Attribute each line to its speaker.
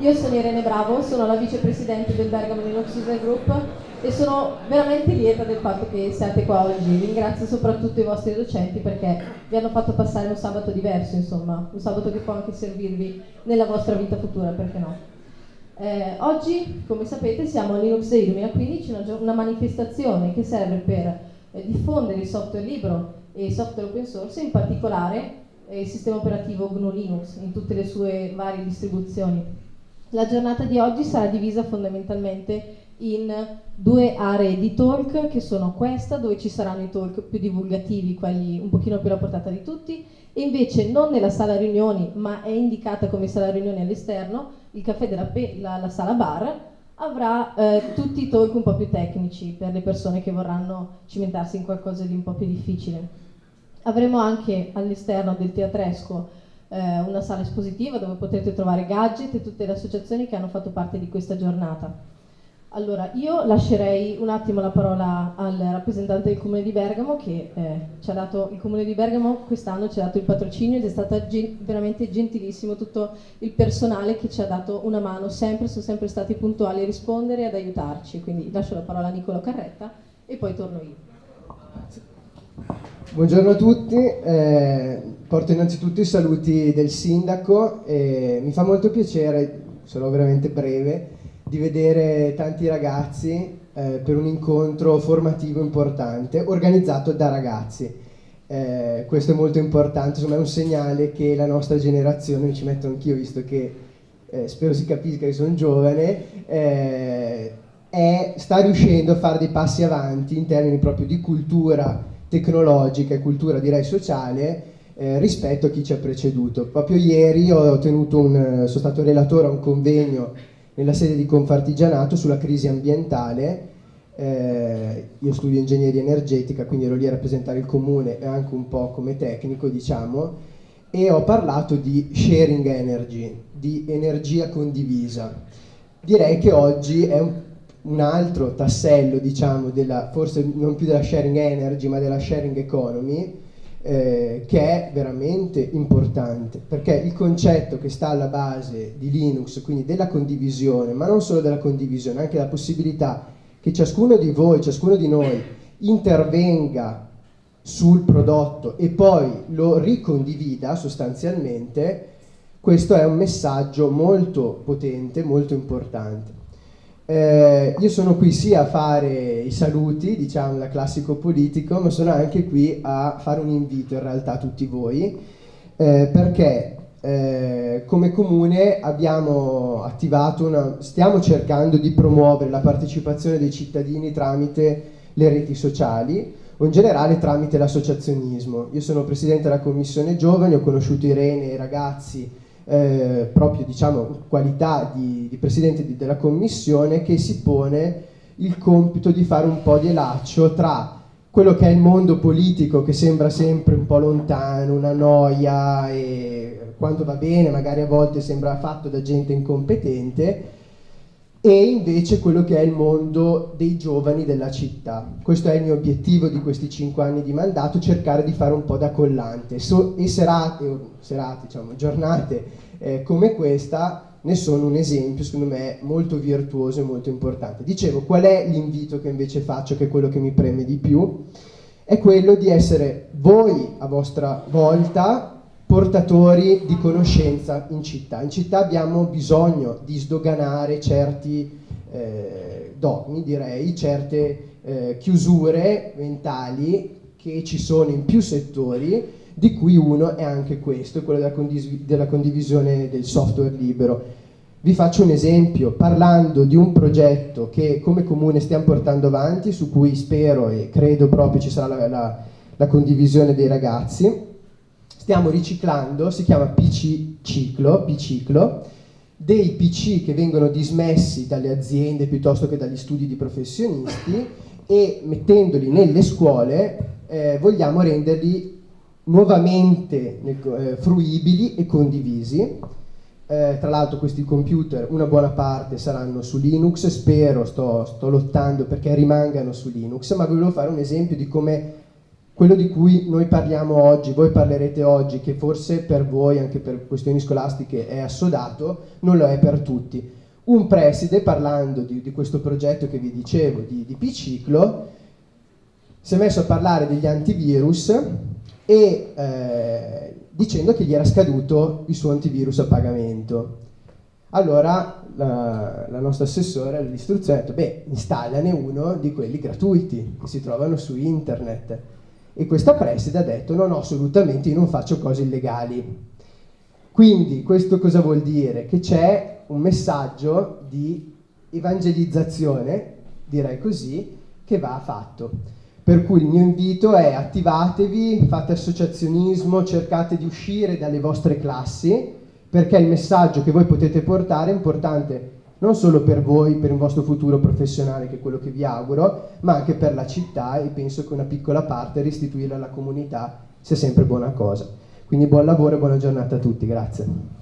Speaker 1: Io sono Irene Bravo, sono la vicepresidente del Bergamo Linux User Group e sono veramente lieta del fatto che siate qua oggi. Ringrazio soprattutto i vostri docenti perché vi hanno fatto passare un sabato diverso, insomma, un sabato che può anche servirvi nella vostra vita futura, perché no? Eh, oggi, come sapete, siamo a Linux Day 2015, una, una manifestazione che serve per eh, diffondere il software libero e il software open source, in particolare eh, il sistema operativo GNU Linux in tutte le sue varie distribuzioni. La giornata di oggi sarà divisa fondamentalmente in due aree di talk che sono questa dove ci saranno i talk più divulgativi, quelli un pochino più alla portata di tutti e invece non nella sala riunioni ma è indicata come sala riunioni all'esterno, il caffè della Pe la, la sala bar avrà eh, tutti i talk un po' più tecnici per le persone che vorranno cimentarsi in qualcosa di un po' più difficile. Avremo anche all'esterno del teatresco eh, una sala espositiva dove potete trovare gadget e tutte le associazioni che hanno fatto parte di questa giornata. Allora, io lascerei un attimo la parola al rappresentante del Comune di Bergamo che eh, ci ha dato, il Comune di Bergamo quest'anno ci ha dato il patrocinio ed è stato gen veramente gentilissimo tutto il personale che ci ha dato una mano, sempre, sono sempre stati puntuali a rispondere e ad aiutarci, quindi lascio la parola a Nicolo Carretta e poi torno io.
Speaker 2: Buongiorno a tutti, eh, porto innanzitutto i saluti del sindaco e mi fa molto piacere, sarò veramente breve, di vedere tanti ragazzi eh, per un incontro formativo importante organizzato da ragazzi. Eh, questo è molto importante, insomma è un segnale che la nostra generazione, mi ci metto anch'io visto che eh, spero si capisca che sono giovane, eh, è, sta riuscendo a fare dei passi avanti in termini proprio di cultura tecnologica e cultura direi sociale eh, rispetto a chi ci ha preceduto. Proprio ieri un, sono stato relatore a un convegno nella sede di Confartigianato sulla crisi ambientale. Eh, io studio ingegneria energetica, quindi ero lì a rappresentare il comune e anche un po' come tecnico, diciamo, e ho parlato di sharing energy, di energia condivisa. Direi che oggi è un, un altro tassello, diciamo, della, forse non più della sharing energy, ma della sharing economy, eh, che è veramente importante perché il concetto che sta alla base di Linux, quindi della condivisione, ma non solo della condivisione, anche la possibilità che ciascuno di voi, ciascuno di noi intervenga sul prodotto e poi lo ricondivida sostanzialmente, questo è un messaggio molto potente, molto importante. Eh, io sono qui sia a fare i saluti, diciamo da classico politico, ma sono anche qui a fare un invito in realtà a tutti voi, eh, perché eh, come comune abbiamo attivato una, stiamo cercando di promuovere la partecipazione dei cittadini tramite le reti sociali o in generale tramite l'associazionismo. Io sono presidente della commissione giovani, ho conosciuto Irene e i ragazzi eh, proprio diciamo, qualità di, di presidente di, della commissione che si pone il compito di fare un po' di elaccio tra quello che è il mondo politico che sembra sempre un po' lontano, una noia e quando va bene magari a volte sembra fatto da gente incompetente e invece quello che è il mondo dei giovani della città. Questo è il mio obiettivo di questi cinque anni di mandato, cercare di fare un po' da collante. So, e serate, serate diciamo, giornate eh, come questa ne sono un esempio, secondo me, molto virtuoso e molto importante. Dicevo, qual è l'invito che invece faccio, che è quello che mi preme di più? È quello di essere voi, a vostra volta, portatori di conoscenza in città. In città abbiamo bisogno di sdoganare certi eh, dogmi, direi, certe eh, chiusure mentali che ci sono in più settori, di cui uno è anche questo, quello della, condiv della condivisione del software libero. Vi faccio un esempio, parlando di un progetto che come comune stiamo portando avanti, su cui spero e credo proprio ci sarà la, la, la condivisione dei ragazzi, stiamo riciclando, si chiama PC Ciclo, Biciclo, dei PC che vengono dismessi dalle aziende piuttosto che dagli studi di professionisti e mettendoli nelle scuole eh, vogliamo renderli nuovamente eh, fruibili e condivisi. Eh, tra l'altro questi computer una buona parte saranno su Linux, spero, sto, sto lottando perché rimangano su Linux, ma volevo fare un esempio di come quello di cui noi parliamo oggi, voi parlerete oggi, che forse per voi, anche per questioni scolastiche, è assodato, non lo è per tutti. Un preside, parlando di, di questo progetto che vi dicevo, di, di P-Ciclo, si è messo a parlare degli antivirus e eh, dicendo che gli era scaduto il suo antivirus a pagamento. Allora la, la nostra assessore all'istruzione ha detto, beh, installane uno di quelli gratuiti che si trovano su internet. E questa preside ha detto, no, no, assolutamente, io non faccio cose illegali. Quindi questo cosa vuol dire? Che c'è un messaggio di evangelizzazione, direi così, che va fatto. Per cui il mio invito è attivatevi, fate associazionismo, cercate di uscire dalle vostre classi, perché il messaggio che voi potete portare è importante non solo per voi, per il vostro futuro professionale, che è quello che vi auguro, ma anche per la città e penso che una piccola parte restituirla alla comunità sia sempre buona cosa. Quindi buon lavoro e buona giornata a tutti, grazie.